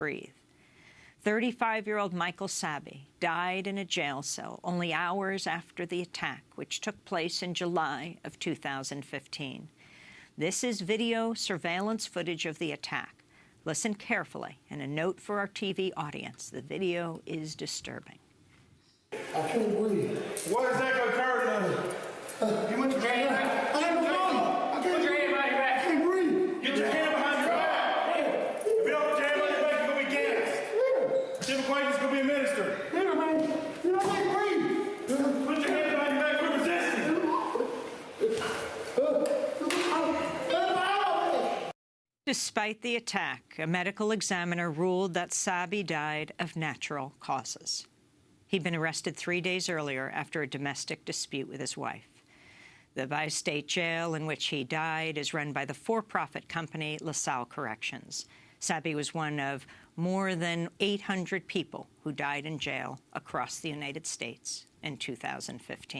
breathe. 35-year-old Michael Sabbie died in a jail cell only hours after the attack, which took place in July of 2015. This is video surveillance footage of the attack. Listen carefully, and a note for our TV audience. The video is disturbing. I can't breathe. What exactly occurred then? You went to jail? I ain't no mama. I can't Put your hand behind your I back. can't breathe. Get your hand behind your back. If you don't put your hand behind your back, you're going to be gassed. Civil is going to be administered. Yeah, man. You know, I can't breathe. Put your hand behind your back. We're resisting. Despite the attack, a medical examiner ruled that Sabbie died of natural causes. He'd been arrested three days earlier after a domestic dispute with his wife. The Bi-State Jail in which he died is run by the for-profit company LaSalle Corrections. Sabbie was one of more than 800 people who died in jail across the United States in 2015.